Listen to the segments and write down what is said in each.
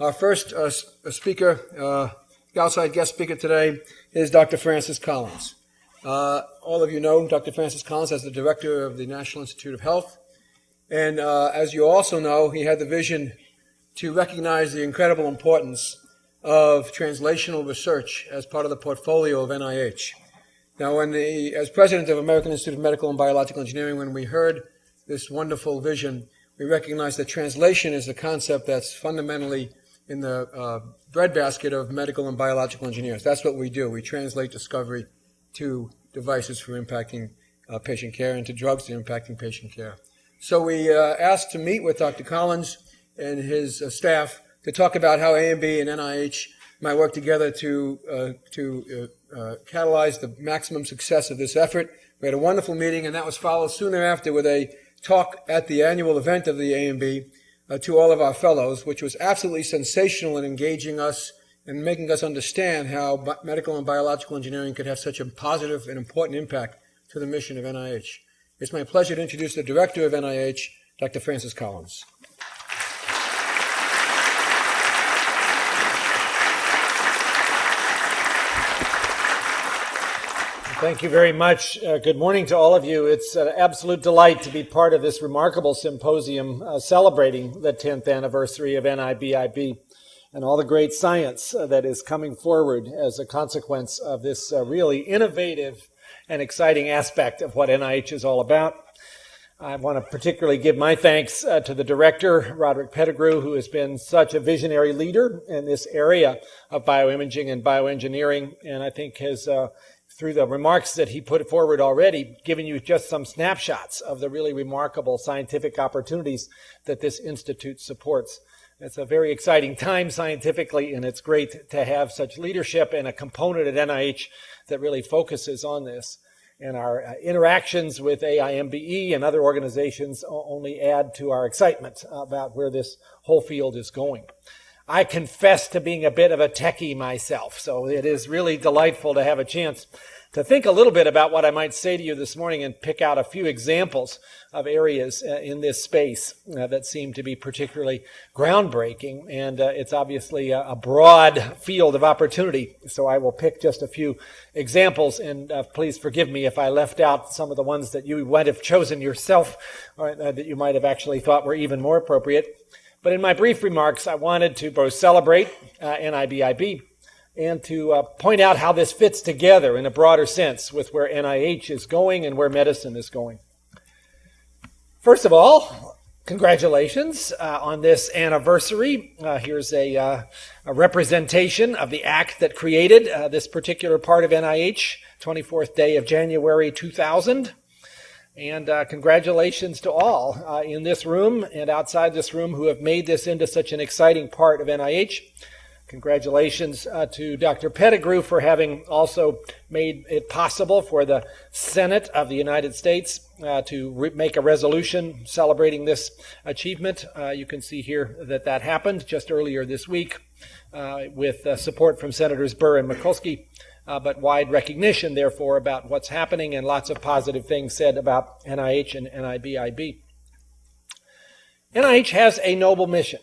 Our first uh, speaker, uh, outside guest speaker today, is Dr. Francis Collins. Uh, all of you know Dr. Francis Collins as the director of the National Institute of Health. And uh, as you also know, he had the vision to recognize the incredible importance of translational research as part of the portfolio of NIH. Now, when the, as president of American Institute of Medical and Biological Engineering, when we heard this wonderful vision, we recognized that translation is a concept that's fundamentally in the uh, breadbasket of medical and biological engineers. That's what we do. We translate discovery to devices for impacting uh, patient care and to drugs that are impacting patient care. So we uh, asked to meet with Dr. Collins and his uh, staff to talk about how AIMBE and NIH might work together to, uh, to uh, catalyze the maximum success of this effort. We had a wonderful meeting, and that was followed soon thereafter with a talk at the annual event of the AIMBE uh, to all of our fellows, which was absolutely sensational in engaging us and making us understand how medical and biological engineering could have such a positive and important impact to the mission of NIH. It's my pleasure to introduce the director of NIH, Dr. Francis Collins. Thank you very much. Uh, good morning to all of you. It's an absolute delight to be part of this remarkable symposium uh, celebrating the 10th anniversary of NIBIB and all the great science uh, that is coming forward as a consequence of this uh, really innovative and exciting aspect of what NIH is all about. I want to particularly give my thanks uh, to the director, Roderic Pettigrew, who has been such a visionary leader in this area of bioimaging and bioengineering, and I think has uh, through the remarks that he put forward already, giving you just some snapshots of the really remarkable scientific opportunities that this institute supports. It's a very exciting time scientifically, and it's great to have such leadership and a component at NIH that really focuses on this. And our uh, interactions with AIMBE and other organizations only add to our excitement about where this whole field is going. I confess to being a bit of a techie myself, so it is really delightful to have a chance to think a little bit about what I might say to you this morning and pick out a few examples of areas uh, in this space uh, that seem to be particularly groundbreaking. And uh, it's obviously a, a, broad field of opportunity. So I will pick just a few examples. And uh, please forgive me if I left out some of the ones that you might have chosen yourself or uh, that you might have actually thought were even more appropriate. But in my brief remarks, I wanted to both celebrate uh, NIBIB and to uh, point out how this fits together in a broader sense with where NIH is going and where medicine is going. First of all, congratulations uh, on this anniversary. Uh, here's a, uh, a, representation of the act that created uh, this particular part of NIH, 24th day of January 2000. And uh, congratulations to all uh, in this room and outside this room who have made this into such an exciting part of NIH. Congratulations uh, to Dr. Pettigrew for having also made it possible for the Senate of the United States uh, to make a resolution celebrating this achievement. Uh, you can see here that that happened just earlier this week uh, with support from Senators Burr and Mikulski uh, but wide recognition, therefore, about what's happening and lots of positive things said about NIH and NIBIB. NIH has a noble mission.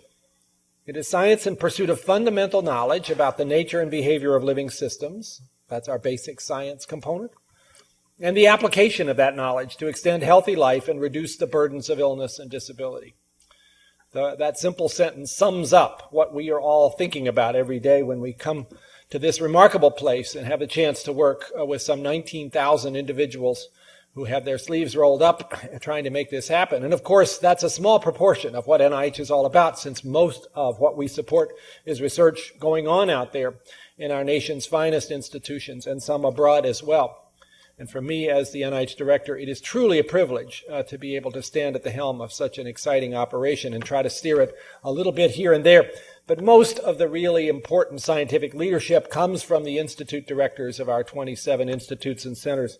It is science in pursuit of fundamental knowledge about the nature and behavior of living systems. That's our basic science component. And the application of that knowledge to extend healthy life and reduce the burdens of illness and disability. The, that simple sentence sums up what we are all thinking about every day when we come to this remarkable place and have the chance to work uh, with some 19,000 individuals who have their sleeves rolled up trying to make this happen. And of course, that's a small proportion of what NIH is all about since most of what we support is research going on out there in our nation's finest institutions and some abroad as well. And for me, as the NIH director, it is truly a privilege uh, to be able to stand at the helm of such an exciting operation and try to steer it a little bit here and there. But most of the really important scientific leadership comes from the institute directors of our 27 institutes and centers,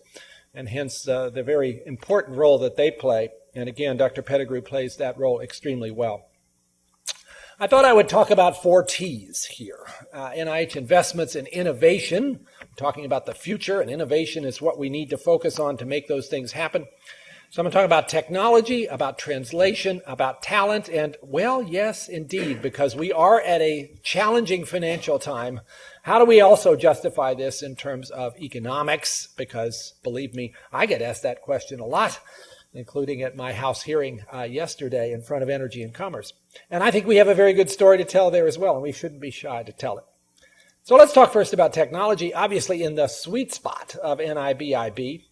and hence uh, the very important role that they play. And again, Dr. Pettigrew plays that role extremely well. I thought I would talk about four T's here. Uh, NIH investments in innovation, I'm talking about the future, and innovation is what we need to focus on to make those things happen. So I'm going to talk about technology, about translation, about talent, and well, yes, indeed, because we are at a challenging financial time. How do we also justify this in terms of economics? Because believe me, I get asked that question a lot, including at my House hearing uh, yesterday in front of Energy and Commerce. And I think we have a very good story to tell there as well, and we shouldn't be shy to tell it. So let's talk first about technology. Obviously, in the sweet spot of NIBIB,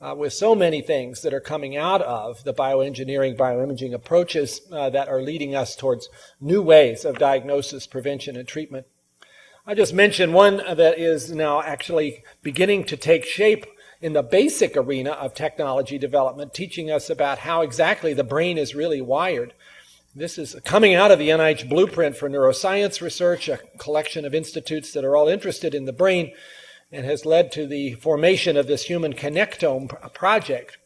uh, with so many things that are coming out of the bioengineering, bioimaging approaches uh, that are leading us towards new ways of diagnosis, prevention, and treatment. I just mentioned one that is now actually beginning to take shape in the basic arena of technology development, teaching us about how exactly the brain is really wired. This is coming out of the NIH Blueprint for Neuroscience Research, a collection of institutes that are all interested in the brain and has led to the formation of this human connectome project.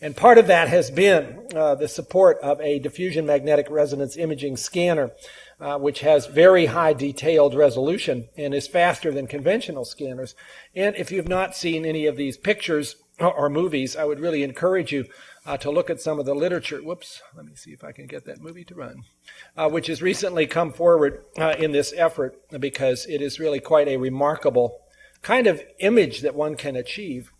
And part of that has been uh, the support of a diffusion magnetic resonance imaging scanner, uh, which has very high detailed resolution and is faster than conventional scanners. And if you've not seen any of these pictures or, movies, I would really encourage you uh, to look at some of the literature. Whoops, let me see if I can get that movie to run, uh, which has recently come forward uh, in this effort because it is really quite a remarkable kind of image that one can achieve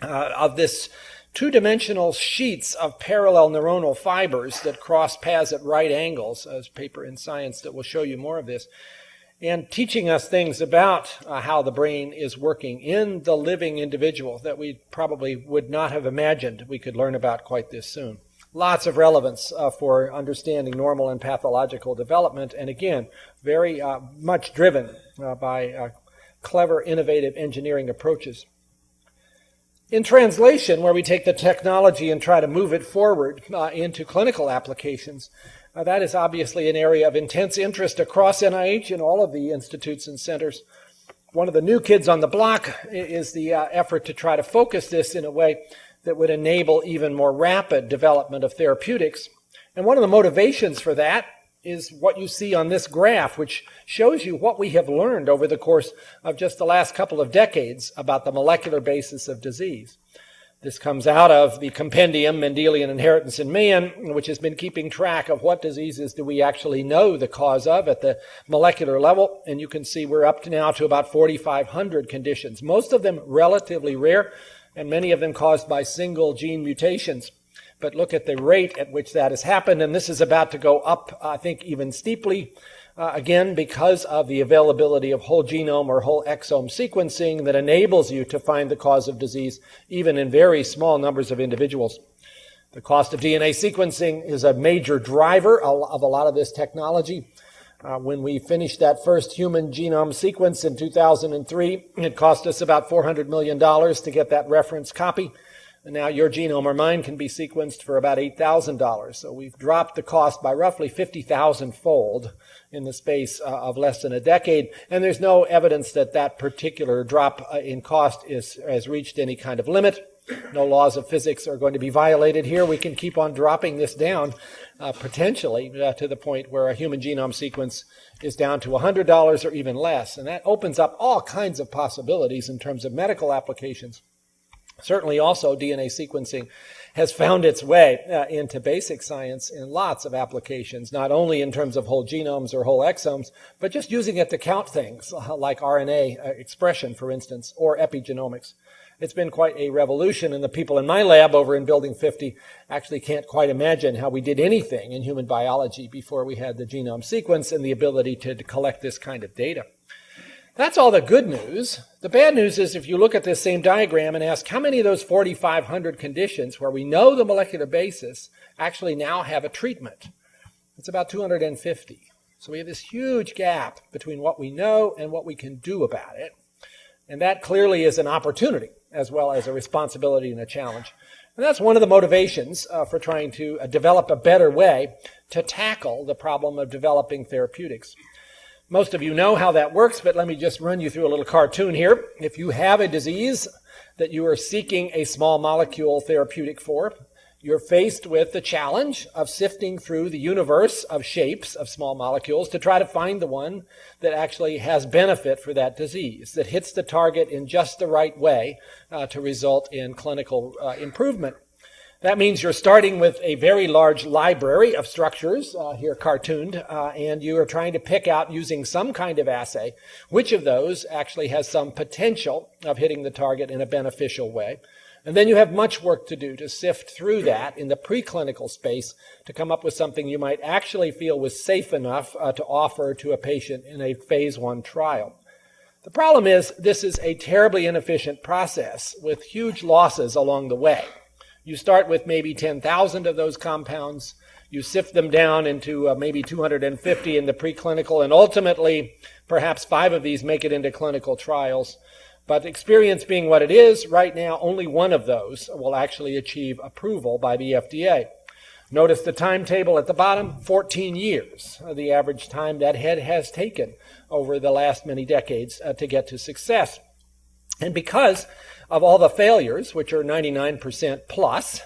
uh, of this two-dimensional sheets of parallel neuronal fibers that cross paths at right angles, as paper in Science that will show you more of this, and teaching us things about uh, how the brain is working in the living individual that we probably would not have imagined we could learn about quite this soon. Lots of relevance uh, for understanding normal and pathological development, and again, very uh, much driven uh, by uh, clever, innovative engineering approaches. In translation, where we take the technology and try to move it forward uh, into clinical applications, uh, that is obviously an area of intense interest across NIH and all of the institutes and centers. One of the new kids on the block is the uh, effort to try to focus this in a way that would enable even more rapid development of therapeutics. And one of the motivations for that is what you see on this graph, which shows you what we have learned over the course of just the last couple of decades about the molecular basis of disease. This comes out of the compendium Mendelian Inheritance in Man, which has been keeping track of what diseases do we actually know the cause of at the molecular level. And you can see we're up to now to about 4,500 conditions, most of them relatively rare, and many of them caused by single gene mutations but look at the rate at which that has happened. And this is about to go up, I think, even steeply. Uh, again, because of the availability of whole genome or whole exome sequencing that enables you to find the cause of disease even in very small numbers of individuals. The cost of DNA sequencing is a major driver of a lot of this technology. Uh, when we finished that first human genome sequence in 2003, it cost us about $400 million to get that reference copy. And now your genome or mine can be sequenced for about $8,000. So we've dropped the cost by roughly 50,000 fold in the space uh, of less than a decade. And there's no evidence that that particular drop uh, in cost is, has reached any kind of limit. No laws of physics are going to be violated here. We can keep on dropping this down uh, potentially uh, to the point where a human genome sequence is down to $100 or even less. And that opens up all kinds of possibilities in terms of medical applications. Certainly also DNA sequencing has found its way uh, into basic science in lots of applications, not only in terms of whole genomes or whole exomes, but just using it to count things like RNA uh, expression, for instance, or epigenomics. It's been quite a revolution, and the people in my lab over in Building 50 actually can't quite imagine how we did anything in human biology before we had the genome sequence and the ability to collect this kind of data. That's all the good news. The bad news is if you look at this same diagram and ask how many of those 4,500 conditions where we know the molecular basis actually now have a treatment, it's about 250. So we have this huge gap between what we know and what we can do about it. And that clearly is an opportunity as well as a responsibility and a challenge. And that's one of the motivations uh, for trying to uh, develop a better way to tackle the problem of developing therapeutics. Most of you know how that works, but let me just run you through a little cartoon here. If you have a disease that you are seeking a small molecule therapeutic for, you're faced with the challenge of sifting through the universe of shapes of small molecules to try to find the one that actually has benefit for that disease, that hits the target in just the right way uh, to result in clinical uh, improvement. That means you're starting with a very large library of structures, uh, here cartooned, uh, and you are trying to pick out using some kind of assay which of those actually has some potential of hitting the target in a beneficial way. And then you have much work to do to sift through that in the preclinical space to come up with something you might actually feel was safe enough uh, to offer to a patient in a phase one trial. The problem is this is a terribly inefficient process with huge losses along the way. You start with maybe 10,000 of those compounds. You sift them down into uh, maybe 250 in the preclinical, and ultimately, perhaps five of these make it into clinical trials. But experience being what it is, right now, only one of those will actually achieve approval by the FDA. Notice the timetable at the bottom 14 years, uh, the average time that head has taken over the last many decades uh, to get to success. And because of all the failures, which are 99% plus,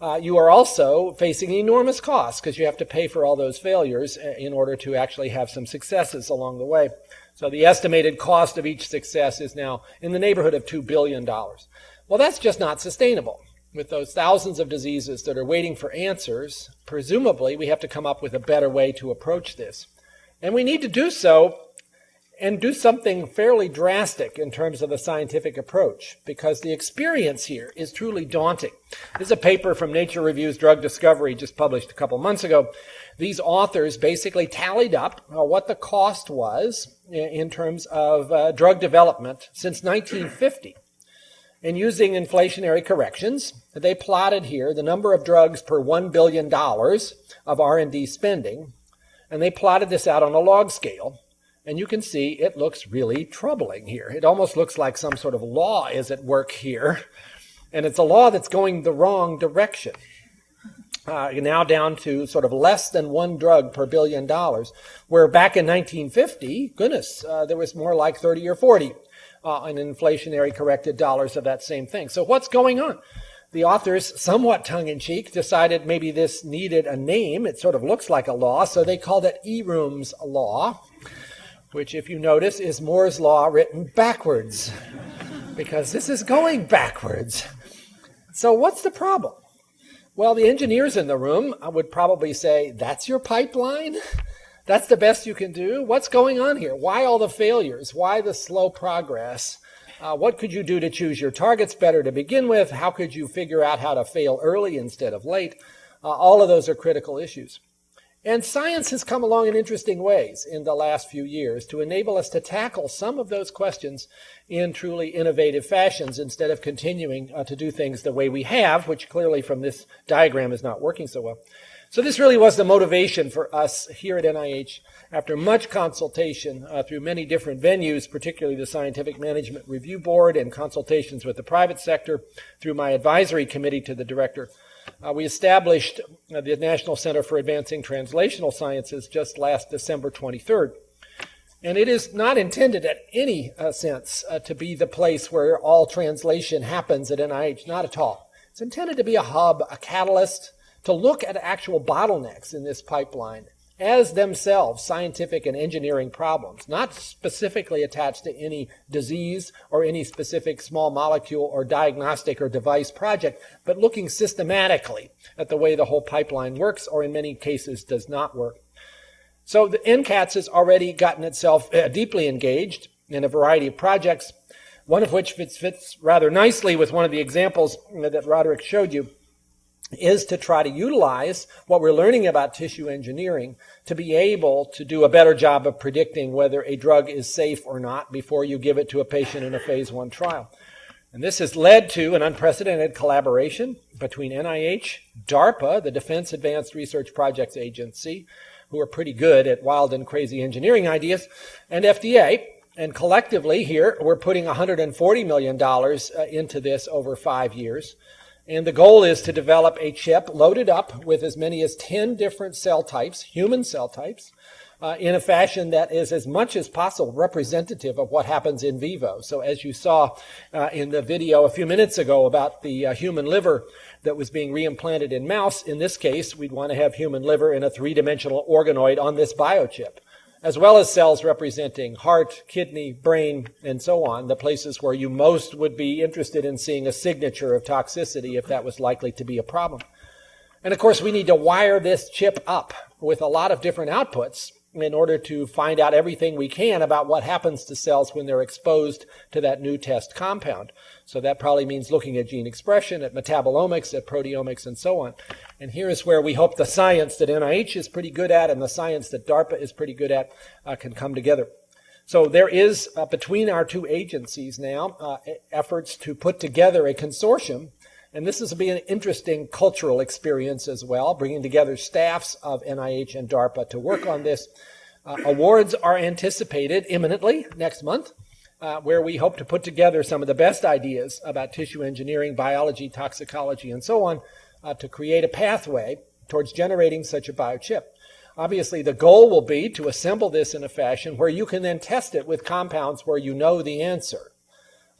uh, you are also facing enormous costs because you have to pay for all those failures uh, in order to actually have some successes along the way. So the estimated cost of each success is now in the neighborhood of $2 billion. Well, that's just not sustainable. With those thousands of diseases that are waiting for answers, presumably we have to come up with a better way to approach this. And we need to do so and do something fairly drastic in terms of the scientific approach because the experience here is truly daunting. This is a paper from Nature Reviews Drug Discovery just published a couple months ago. These authors basically tallied up uh, what the cost was in terms of uh, drug development since 1950. And using inflationary corrections, they plotted here the number of drugs per $1 billion of R&D spending, and they plotted this out on a log scale and you can see it looks really troubling here. It almost looks like some sort of law is at work here. And it's a law that's going the wrong direction. Uh, now down to sort of less than one drug per billion dollars, where back in 1950, goodness, uh, there was more like 30 or 40 uh, in inflationary corrected dollars of that same thing. So what's going on? The authors, somewhat tongue in cheek, decided maybe this needed a name. It sort of looks like a law, so they called it Eroom's Law which, if you notice, is Moore's Law written backwards, because this is going backwards. So, what's the problem? Well, the engineers in the room would probably say, That's your pipeline? That's the best you can do? What's going on here? Why all the failures? Why the slow progress? Uh, what could you do to choose your targets better to begin with? How could you figure out how to fail early instead of late? Uh, all of those are critical issues. And science has come along in interesting ways in the last few years to enable us to tackle some of those questions in truly innovative fashions instead of continuing uh, to do things the way we have, which clearly from this diagram is not working so well. So this really was the motivation for us here at NIH after much consultation uh, through many different venues, particularly the Scientific Management Review Board and consultations with the private sector through my advisory committee to the director uh, we established uh, the National Center for Advancing Translational Sciences just last December 23rd. And it is not intended at any uh, sense uh, to be the place where all translation happens at NIH, not at all. It's intended to be a hub, a catalyst, to look at actual bottlenecks in this pipeline as themselves scientific and engineering problems, not specifically attached to any disease or any specific small molecule or diagnostic or device project, but looking systematically at the way the whole pipeline works or in many cases does not work. So the NCATS has already gotten itself uh, deeply engaged in a variety of projects, one of which fits, fits rather nicely with one of the examples that Roderic showed you is to try to utilize what we're learning about tissue engineering to be able to do a better job of predicting whether a drug is safe or not before you give it to a patient in a phase one trial. And this has led to an unprecedented collaboration between NIH, DARPA, the Defense Advanced Research Projects Agency, who are pretty good at wild and crazy engineering ideas, and FDA. And collectively here, we're putting $140 million uh, into this over five years. And the goal is to develop a chip loaded up with as many as 10 different cell types, human cell types, uh, in a fashion that is as much as possible representative of what happens in vivo. So as you saw uh, in the video a few minutes ago about the uh, human liver that was being reimplanted in mouse, in this case, we'd want to have human liver in a three-dimensional organoid on this biochip. As well as cells representing heart, kidney, brain, and so on, the places where you most would be interested in seeing a signature of toxicity if that was likely to be a problem. And of course, we need to wire this chip up with a lot of different outputs in order to find out everything we can about what happens to cells when they're exposed to that new test compound. So that probably means looking at gene expression, at metabolomics, at proteomics, and so on. And here is where we hope the science that NIH is pretty good at and the science that DARPA is pretty good at uh, can come together. So there is, uh, between our two agencies now, uh, efforts to put together a consortium and this will be an interesting cultural experience as well, bringing together staffs of NIH and DARPA to work on this. Uh, awards are anticipated imminently next month, uh, where we hope to put together some of the best ideas about tissue engineering, biology, toxicology, and so on uh, to create a pathway towards generating such a biochip. Obviously, the goal will be to assemble this in a fashion where you can then test it with compounds where you know the answer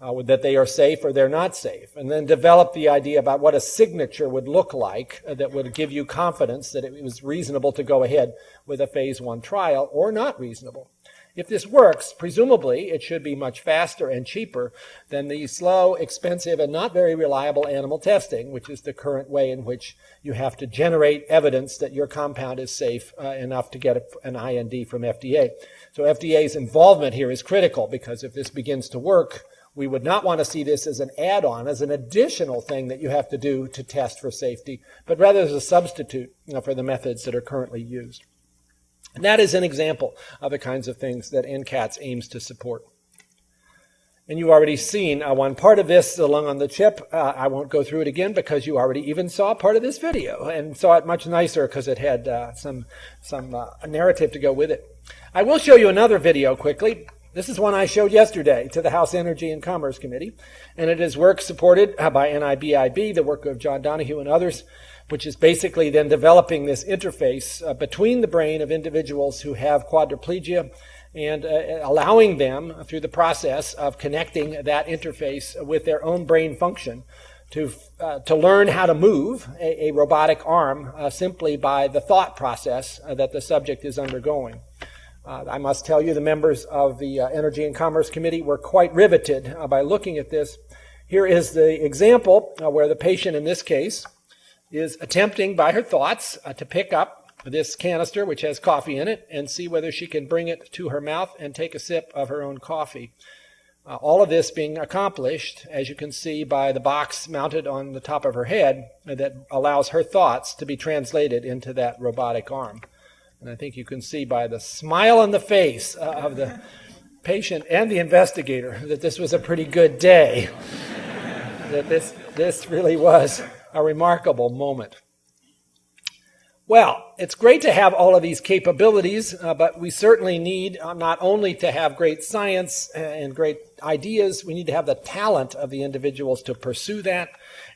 uh, that they are safe or they're not safe, and then develop the idea about what a signature would look like uh, that would give you confidence that it was reasonable to go ahead with a phase one trial or not reasonable. If this works, presumably it should be much faster and cheaper than the slow, expensive, and not very reliable animal testing, which is the current way in which you have to generate evidence that your compound is safe uh, enough to get an IND from FDA. So FDA's involvement here is critical because if this begins to work, we would not want to see this as an add-on, as an additional thing that you have to do to test for safety, but rather as a substitute you know, for the methods that are currently used. And that is an example of the kinds of things that NCATS aims to support. And you've already seen uh, one part of this along on the chip. Uh, I won't go through it again because you already even saw part of this video and saw it much nicer because it had uh, some, some uh, narrative to go with it. I will show you another video quickly. This is one I showed yesterday to the House Energy and Commerce Committee, and it is work supported by NIBIB, the work of John Donoghue and others, which is basically then developing this interface uh, between the brain of individuals who have quadriplegia and uh, allowing them through the process of connecting that interface with their own brain function to, uh, to learn how to move a, a robotic arm uh, simply by the thought process uh, that the subject is undergoing. Uh, I must tell you, the members of the uh, Energy and Commerce Committee were quite riveted uh, by looking at this. Here is the example where the patient in this case is attempting by her thoughts uh, to pick up this canister, which has coffee in it, and see whether she can bring it to her mouth and take a sip of her own coffee. Uh, all of this being accomplished, as you can see, by the box mounted on the top of her head that allows her thoughts to be translated into that robotic arm. And I think you can see by the smile on the face uh, of the patient and the investigator that this was a pretty good day. that this, this really was a remarkable moment. Well, it's great to have all of these capabilities, uh, but we certainly need uh, not only to have great science and great ideas, we need to have the talent of the individuals to pursue that.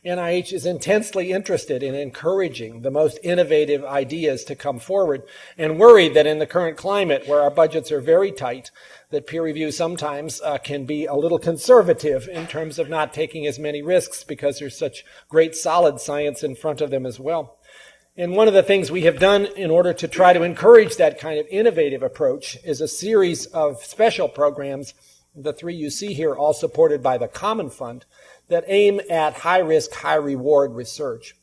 NIH is intensely interested in encouraging the most innovative ideas to come forward and worried that in the current climate where our budgets are very tight, that peer review sometimes uh, can be a little conservative in terms of not taking as many risks because there's such great solid science in front of them as well. And one of the things we have done in order to try to encourage that kind of innovative approach is a series of special programs, the three you see here, all supported by the Common Fund, that aim at high risk, high reward research.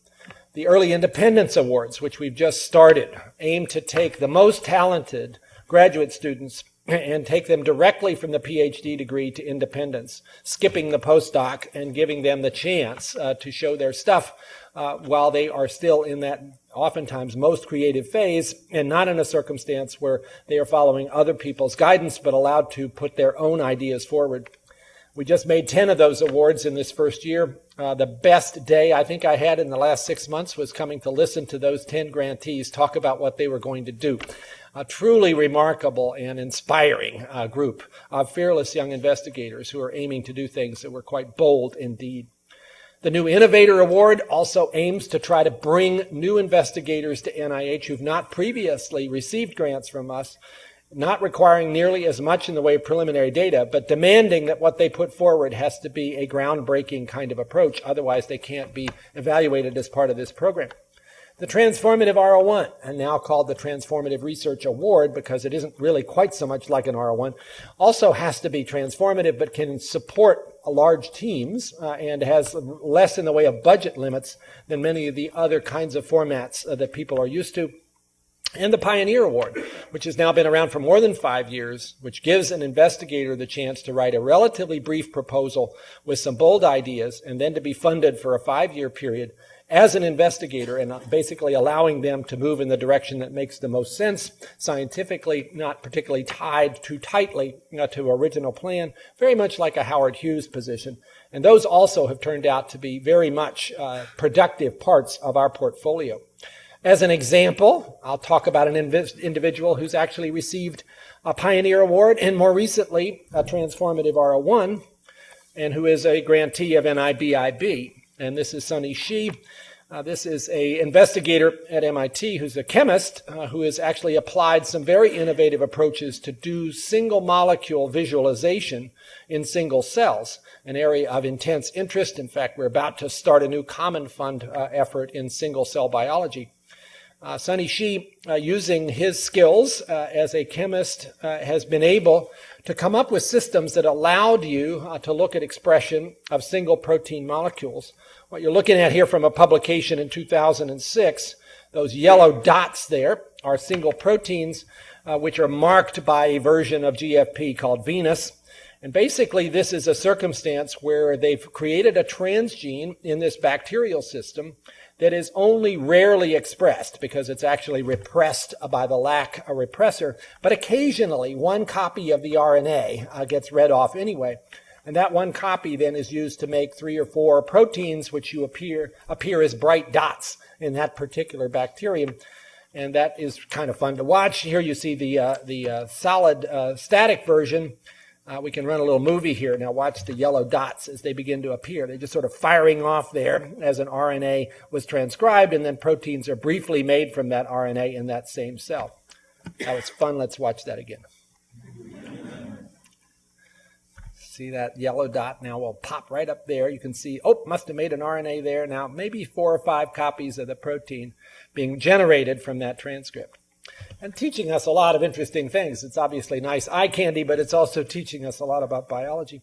The Early Independence Awards, which we've just started, aim to take the most talented graduate students and take them directly from the PhD degree to independence, skipping the postdoc and giving them the chance uh, to show their stuff uh, while they are still in that oftentimes most creative phase and not in a circumstance where they are following other people's guidance but allowed to put their own ideas forward. We just made 10 of those awards in this first year. Uh, the best day I think I had in the last six months was coming to listen to those 10 grantees talk about what they were going to do a truly remarkable and inspiring uh, group of fearless young investigators who are aiming to do things that were quite bold indeed. The new Innovator Award also aims to try to bring new investigators to NIH who've not previously received grants from us, not requiring nearly as much in the way of preliminary data, but demanding that what they put forward has to be a groundbreaking kind of approach. Otherwise, they can't be evaluated as part of this program. The Transformative R01, and now called the Transformative Research Award because it isn't really quite so much like an R01, also has to be transformative but can support large teams uh, and has less in the way of budget limits than many of the other kinds of formats uh, that people are used to. And the Pioneer Award, which has now been around for more than five years, which gives an investigator the chance to write a relatively brief proposal with some bold ideas and then to be funded for a five year period as an investigator and basically allowing them to move in the direction that makes the most sense scientifically, not particularly tied too tightly to original plan, very much like a Howard Hughes position. And those also have turned out to be very much uh, productive parts of our portfolio. As an example, I'll talk about an individual who's actually received a Pioneer Award and more recently a Transformative R01 and who is a grantee of NIBIB. And this is Sunney Xie. Uh, this is a investigator at MIT who's a chemist uh, who has actually applied some very innovative approaches to do single molecule visualization in single cells, an area of intense interest. In fact, we're about to start a new common fund uh, effort in single cell biology. Uh, Sunney Xie, uh, using his skills uh, as a chemist, uh, has been able to come up with systems that allowed you uh, to look at expression of single protein molecules. What you're looking at here from a publication in 2006, those yellow dots there are single proteins uh, which are marked by a version of GFP called Venus. And basically, this is a circumstance where they've created a transgene in this bacterial system that is only rarely expressed because it's actually repressed by the lack of repressor. But occasionally, one copy of the RNA uh, gets read off anyway. And that one copy then is used to make three or four proteins which you appear, appear as bright dots in that particular bacterium. And that is kind of fun to watch. Here you see the, uh, the uh, solid uh, static version uh, we can run a little movie here. Now watch the yellow dots as they begin to appear. They're just sort of firing off there as an RNA was transcribed, and then proteins are briefly made from that RNA in that same cell. That was fun. Let's watch that again. See that yellow dot now will pop right up there. You can see, oh, must have made an RNA there. Now maybe four or five copies of the protein being generated from that transcript and teaching us a lot of interesting things. It's obviously nice eye candy, but it's also teaching us a lot about biology.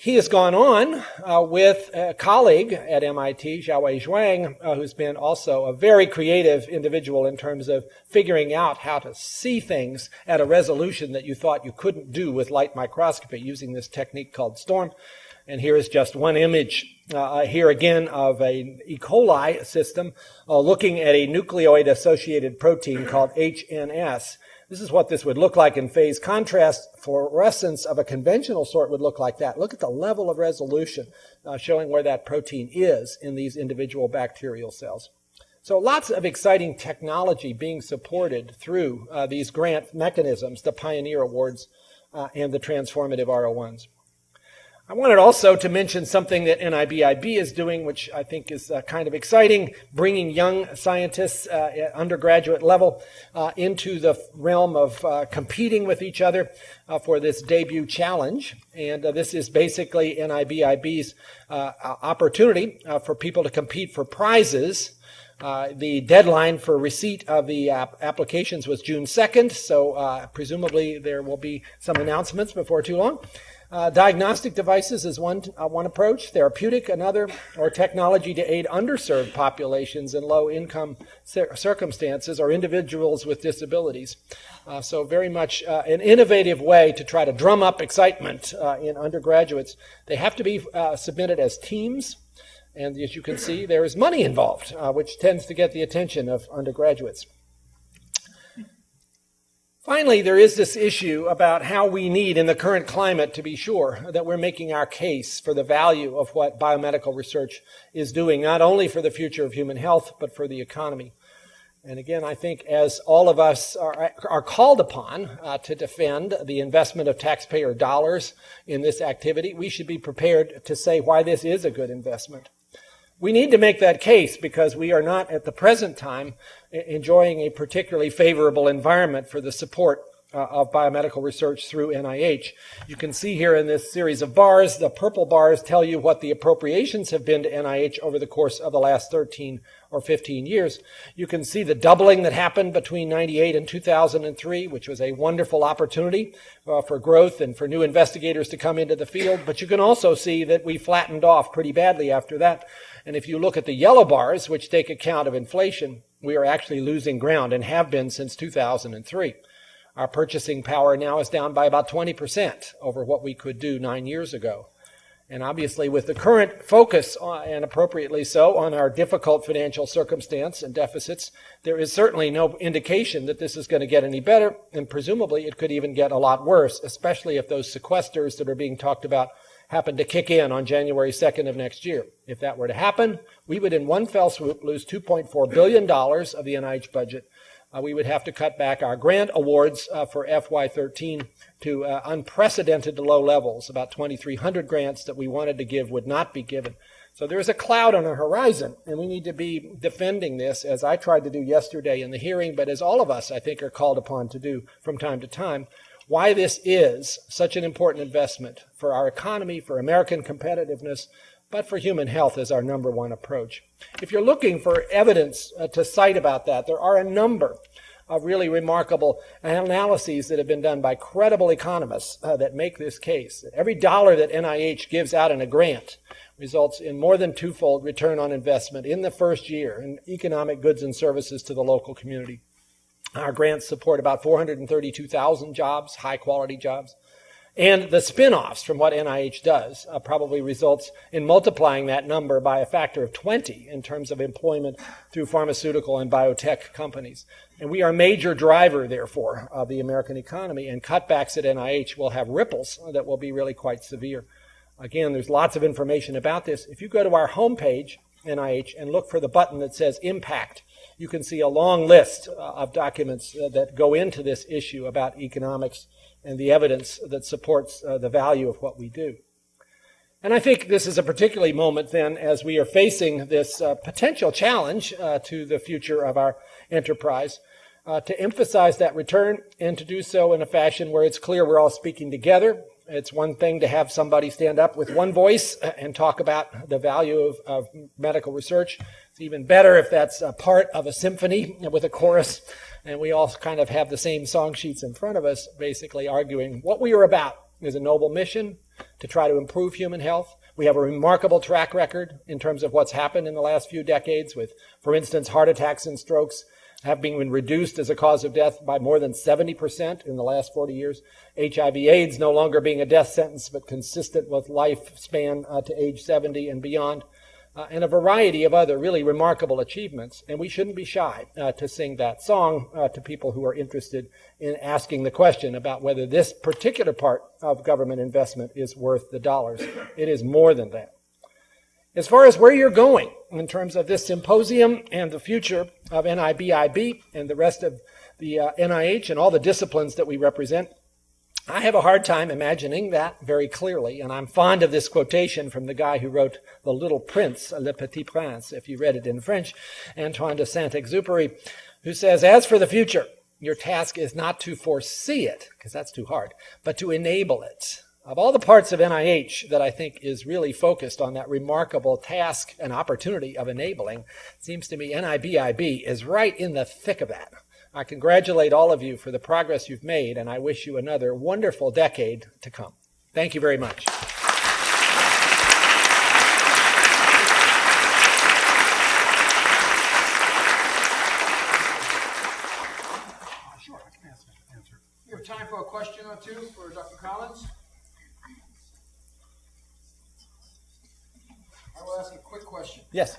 He has gone on uh, with a colleague at MIT, Xiaowei Zhuang, uh, who's been also a very creative individual in terms of figuring out how to see things at a resolution that you thought you couldn't do with light microscopy using this technique called STORM. And here is just one image uh, here again of a E. coli system uh, looking at a nucleoid associated protein called HNS. This is what this would look like in phase contrast. Fluorescence of a conventional sort would look like that. Look at the level of resolution uh, showing where that protein is in these individual bacterial cells. So lots of exciting technology being supported through uh, these grant mechanisms, the Pioneer Awards uh, and the Transformative R01s. I wanted also to mention something that NIBIB is doing, which I think is uh, kind of exciting, bringing young scientists uh, at undergraduate level uh, into the realm of uh, competing with each other uh, for this debut challenge. And uh, this is basically NIBIB's opportunity for people to compete for prizes. the deadline for receipt of the applications was June 2nd, so presumably there will be some announcements before too long. Uh, diagnostic devices is one, uh, one approach, therapeutic another, or technology to aid underserved populations in low income cir- circumstances or individuals with disabilities. Uh, so, very much uh, an innovative way to try to drum up excitement uh, in undergraduates. They have to be uh, submitted as teams. And as you can see, there is money involved, which tends to get the attention of undergraduates. Finally, there is this issue about how we need in the current climate to be sure that we're making our case for the value of what biomedical research is doing, not only for the future of human health, but for the economy. And again, I think as all of us are, are called upon uh, to defend the investment of taxpayer dollars in this activity, we should be prepared to say why this is a good investment. We need to make that case because we are not at the present time enjoying a particularly favorable environment for the support uh, of biomedical research through NIH. You can see here in this series of bars, the purple bars tell you what the appropriations have been to NIH over the course of the last 13 or 15 years. You can see the doubling that happened between 98 and 2003, which was a wonderful opportunity uh, for growth and for new investigators to come into the field. But you can also see that we flattened off pretty badly after that. And if you look at the yellow bars, which take account of inflation, we are actually losing ground and have been since 2003. Our purchasing power now is down by about 20% over what we could do nine years ago. And obviously, with the current focus, on, and appropriately so, on our difficult financial circumstance and deficits, there is certainly no indication that this is going to get any better, and presumably it could even get a lot worse, especially if those sequesters that are being talked about happen to kick in on January 2nd of next year. If that were to happen, we would in one fell swoop lose $2.4 billion of the NIH budget uh, we would have to cut back our grant awards uh, for FY13 to uh, unprecedented low levels. About 2,300 grants that we wanted to give would not be given. So there is a cloud on the horizon, and we need to be defending this, as I tried to do yesterday in the hearing, but as all of us, I think, are called upon to do from time to time, why this is such an important investment for our economy, for American competitiveness, but for human health is our number one approach. If you're looking for evidence uh, to cite about that, there are a number of really remarkable analyses that have been done by credible economists uh, that make this case. Every dollar that NIH gives out in a grant results in more than twofold return on investment in the first year in economic goods and services to the local community. Our grants support about 432,000 jobs, high quality jobs. And the spin-offs from what NIH does uh, probably results in multiplying that number by a factor of 20 in terms of employment through pharmaceutical and biotech companies. And we are a major driver, therefore, of the American economy, and cutbacks at NIH will have ripples that will be really quite severe. Again, there's lots of information about this. If you go to our homepage, NIH, and look for the button that says impact, you can see a long list uh, of documents uh, that go into this issue about economics and the evidence that supports uh, the value of what we do. And I think this is a particularly moment then as we are facing this uh, potential challenge uh, to the future of our enterprise uh, to emphasize that return and to do so in a fashion where it's clear we're all speaking together. It's one thing to have somebody stand up with one voice and talk about the value of, of medical research. It's even better if that's a part of a symphony with a chorus and we all kind of have the same song sheets in front of us, basically arguing what we are about is a noble mission to try to improve human health. We have a remarkable track record in terms of what's happened in the last few decades with, for instance, heart attacks and strokes have been reduced as a cause of death by more than 70% in the last 40 years. HIV AIDS no longer being a death sentence, but consistent with lifespan uh, to age 70 and beyond uh, and a variety of other really remarkable achievements. And we shouldn't be shy uh, to sing that song uh, to people who are interested in asking the question about whether this particular part of government investment is worth the dollars. It is more than that. As far as where you're going in terms of this symposium and the future of NIBIB and the rest of the NIH uh, and all the disciplines that we represent, I have a hard time imagining that very clearly, and I'm fond of this quotation from the guy who wrote The Little Prince, Le Petit Prince, if you read it in French, Antoine de Saint-Exupéry, who says, As for the future, your task is not to foresee it, because that's too hard, but to enable it. Of all the parts of NIH that I think is really focused on that remarkable task and opportunity of enabling, seems to me NIBIB is right in the thick of that. I congratulate all of you for the progress you've made, and I wish you another wonderful decade to come. Thank you very much. Sure, I can answer. We have time for a question or two for Dr. Collins. I will ask a quick question. Yes.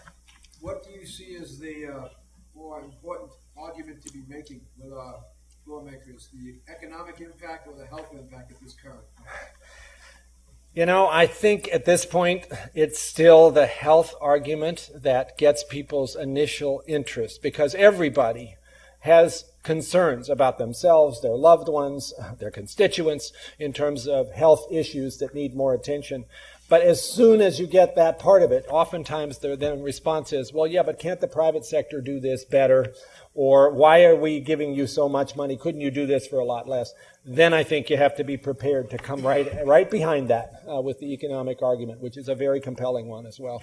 What do you see as the uh, more important argument to be making with our lawmakers, the economic impact or the health impact of this current? You know, I think at this point it's still the health argument that gets people's initial interest because everybody has concerns about themselves, their loved ones, their constituents in terms of health issues that need more attention. But as soon as you get that part of it, oftentimes their then response is, well, yeah, but can't the private sector do this better? Or why are we giving you so much money? Couldn't you do this for a lot less? Then I think you have to be prepared to come right, right behind that uh, with the economic argument, which is a very compelling one as well.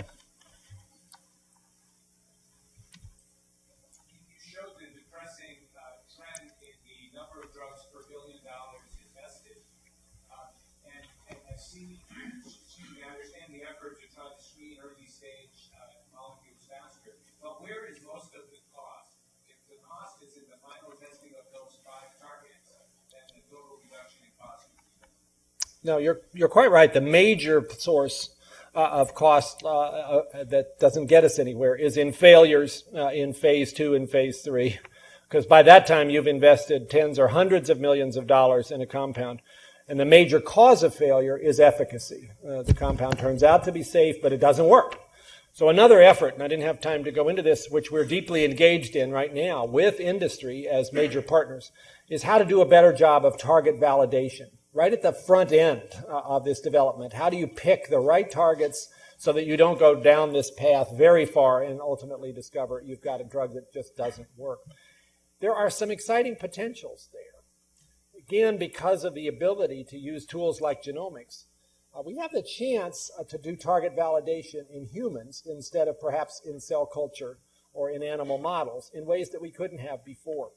No, you're, you're quite right. The major source uh, of cost uh, uh, that doesn't get us anywhere is in failures uh, in phase two and phase three. Because by that time, you've invested tens or hundreds of millions of dollars in a compound. And the major cause of failure is efficacy. Uh, the compound turns out to be safe, but it doesn't work. So another effort, and I didn't have time to go into this, which we're deeply engaged in right now with industry as major partners, is how to do a better job of target validation right at the front end uh, of this development. How do you pick the right targets so that you don't go down this path very far and ultimately discover you've got a drug that just doesn't work? There are some exciting potentials there. Again, because of the ability to use tools like genomics, uh, we have the chance uh, to do target validation in humans instead of perhaps in cell culture or in animal models in ways that we couldn't have before.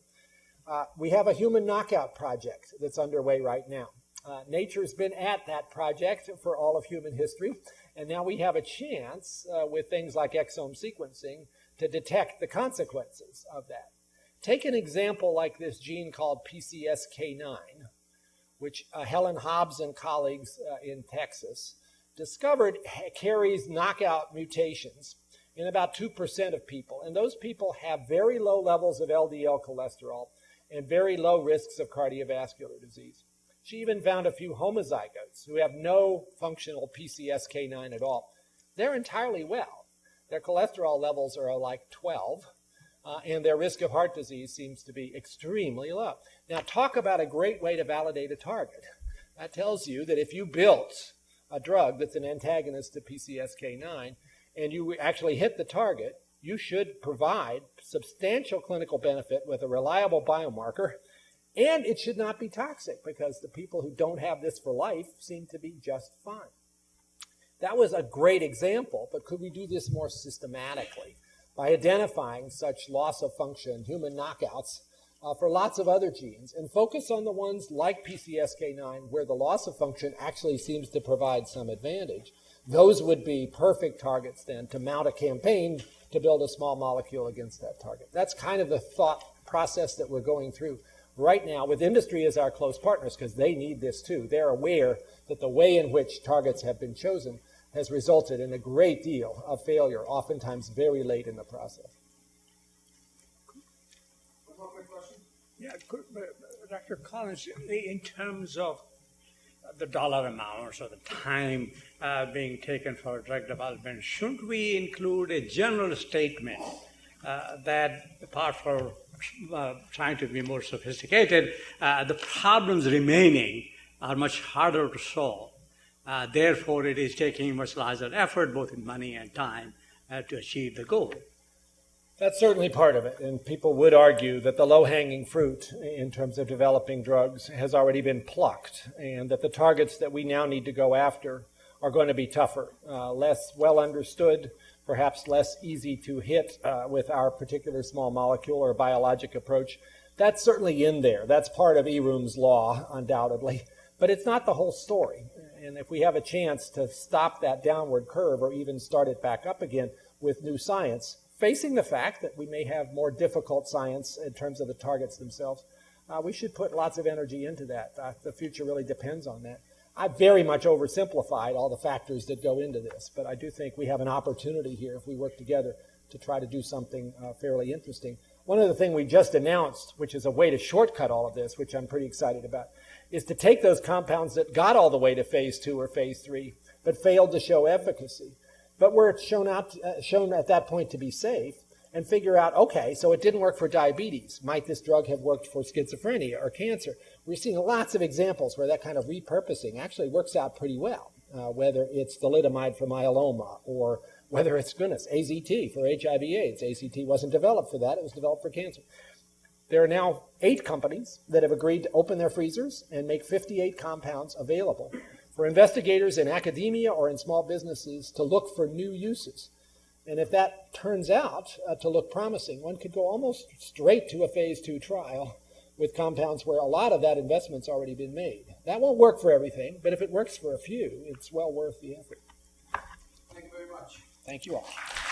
Uh, we have a human knockout project that's underway right now. Uh, nature's been at that project for all of human history, and now we have a chance uh, with things like exome sequencing to detect the consequences of that. Take an example like this gene called PCSK9, which uh, Helen Hobbs and colleagues uh, in Texas discovered carries knockout mutations in about 2% of people. And those people have very low levels of LDL cholesterol and very low risks of cardiovascular disease. She even found a few homozygotes who have no functional PCSK9 at all. They're entirely well. Their cholesterol levels are like 12, uh, and their risk of heart disease seems to be extremely low. Now, talk about a great way to validate a target. That tells you that if you built a drug that's an antagonist to PCSK9 and you actually hit the target, you should provide substantial clinical benefit with a reliable biomarker and it should not be toxic because the people who don't have this for life seem to be just fine. That was a great example, but could we do this more systematically by identifying such loss of function, human knockouts, uh, for lots of other genes and focus on the ones like PCSK9 where the loss of function actually seems to provide some advantage. Those would be perfect targets then to mount a campaign to build a small molecule against that target. That's kind of the thought process that we're going through right now with industry as our close partners because they need this too. They're aware that the way in which targets have been chosen has resulted in a great deal of failure, oftentimes very late in the process. Yeah, Dr. Collins, in terms of the dollar amounts or the time uh, being taken for drug development, shouldn't we include a general statement uh, that apart from uh, trying to be more sophisticated, uh, the problems remaining are much harder to solve. Uh, therefore, it is taking much larger effort, both in money and time, uh, to achieve the goal. That's certainly part of it, and people would argue that the low-hanging fruit in terms of developing drugs has already been plucked, and that the targets that we now need to go after are going to be tougher, uh, less well understood, perhaps less easy to hit uh, with our particular small molecule or biologic approach. That's certainly in there. That's part of Eroom's law, undoubtedly. But it's not the whole story. And if we have a chance to stop that downward curve or even start it back up again with new science, facing the fact that we may have more difficult science in terms of the targets themselves, uh, we should put lots of energy into that. Uh, the future really depends on that. I very much oversimplified all the factors that go into this, but I do think we have an opportunity here if we work together to try to do something uh, fairly interesting. One other thing we just announced, which is a way to shortcut all of this, which I'm pretty excited about, is to take those compounds that got all the way to phase two or phase three, but failed to show efficacy, but were shown, out, uh, shown at that point to be safe, and figure out, okay, so it didn't work for diabetes. Might this drug have worked for schizophrenia or cancer? We're seeing lots of examples where that kind of repurposing actually works out pretty well, uh, whether it's thalidomide for myeloma or whether it's, goodness, AZT for HIV AIDS. AZT wasn't developed for that, it was developed for cancer. There are now eight companies that have agreed to open their freezers and make 58 compounds available for investigators in academia or in small businesses to look for new uses. And if that turns out uh, to look promising, one could go almost straight to a phase two trial with compounds where a lot of that investment's already been made. That won't work for everything, but if it works for a few, it's well worth the effort. Thank you all.